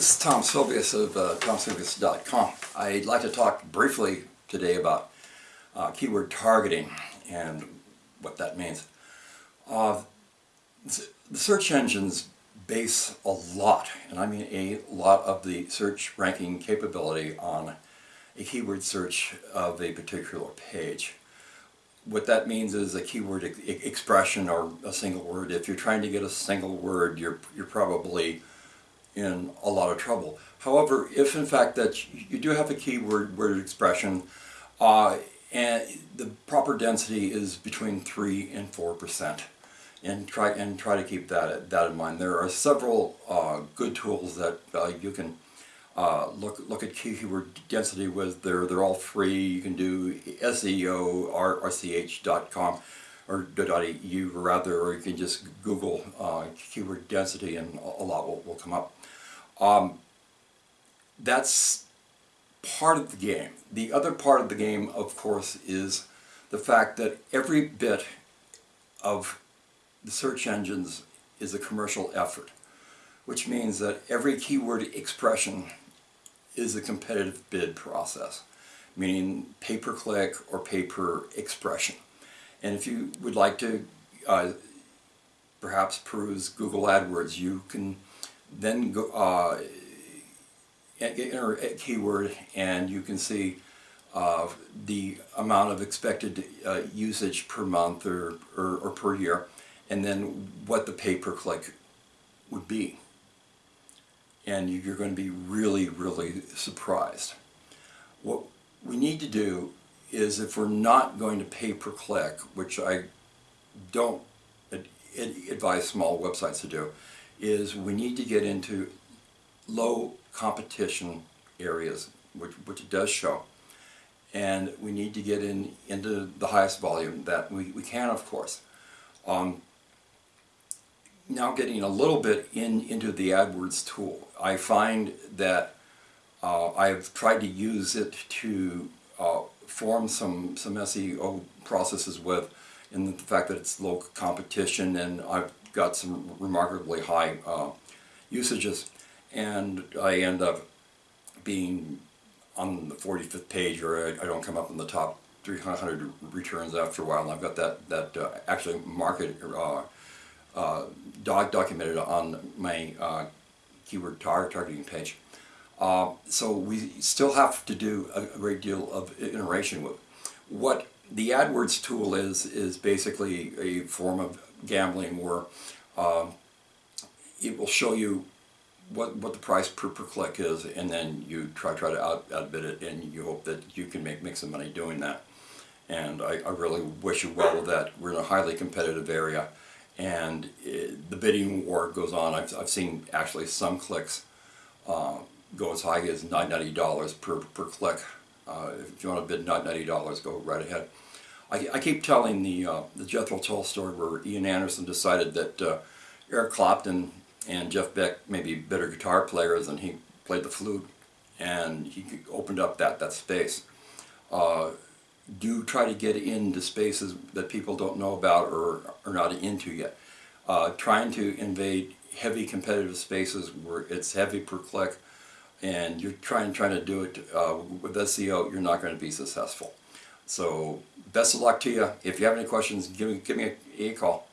This is Tom Sylvius of uh, TomSylvius.com. I'd like to talk briefly today about uh, keyword targeting and what that means. Uh, the search engines base a lot, and I mean a lot of the search ranking capability on a keyword search of a particular page. What that means is a keyword e expression or a single word. If you're trying to get a single word, you're, you're probably in a lot of trouble. However, if in fact that you do have a keyword word expression uh, and the proper density is between 3 and 4 percent and try and try to keep that that in mind. There are several uh, good tools that uh, you can uh, look look at keyword density with. They're they're all free. You can do Seorch.com or .eu rather, or you can just Google uh, keyword density and a lot will, will come up. Um, that's part of the game. The other part of the game, of course, is the fact that every bit of the search engines is a commercial effort, which means that every keyword expression is a competitive bid process, meaning pay-per-click or pay-per-expression. And if you would like to uh, perhaps peruse Google AdWords, you can then go uh, enter a keyword and you can see uh, the amount of expected uh, usage per month or, or, or, per year and then what the pay-per-click would be. And you're going to be really really surprised. What we need to do is if we're not going to pay per click which I don't advise small websites to do is we need to get into low competition areas, which, which it does show. And we need to get in into the highest volume that we, we can, of course. Um, now getting a little bit in into the AdWords tool, I find that uh, I've tried to use it to form some, some SEO processes with, in the fact that it's low competition and I've got some remarkably high uh, usages and I end up being on the 45th page or I, I, don't come up in the top 300 returns after a while and I've got that, that uh, actually market uh, uh, doc documented on my uh, keyword tar targeting page. Uh, so we still have to do a, great deal of iteration with. What the AdWords tool is, is basically a form of gambling where um, it will show you what, what the price per, per click is and then you try try to out, outbid it and you hope that you can make, make some money doing that. And I, I really wish you well with that. We're in a highly competitive area and it, the bidding war goes on. I've, I've seen actually some clicks uh, go as high as $90 per, per click. Uh, if you want to bid $90, go right ahead. I, I keep telling the uh, the Jethro Tull story where Ian Anderson decided that uh, Eric Clapton and Jeff Beck may be better guitar players and he played the flute and he opened up that, that space. Uh, do try to get into spaces that people don't know about or are not into yet. Uh, trying to invade heavy competitive spaces where it's heavy per click and you're trying trying to do it uh, with SEO, you're not going to be successful. So best of luck to you. If you have any questions, give me, give me a, a call.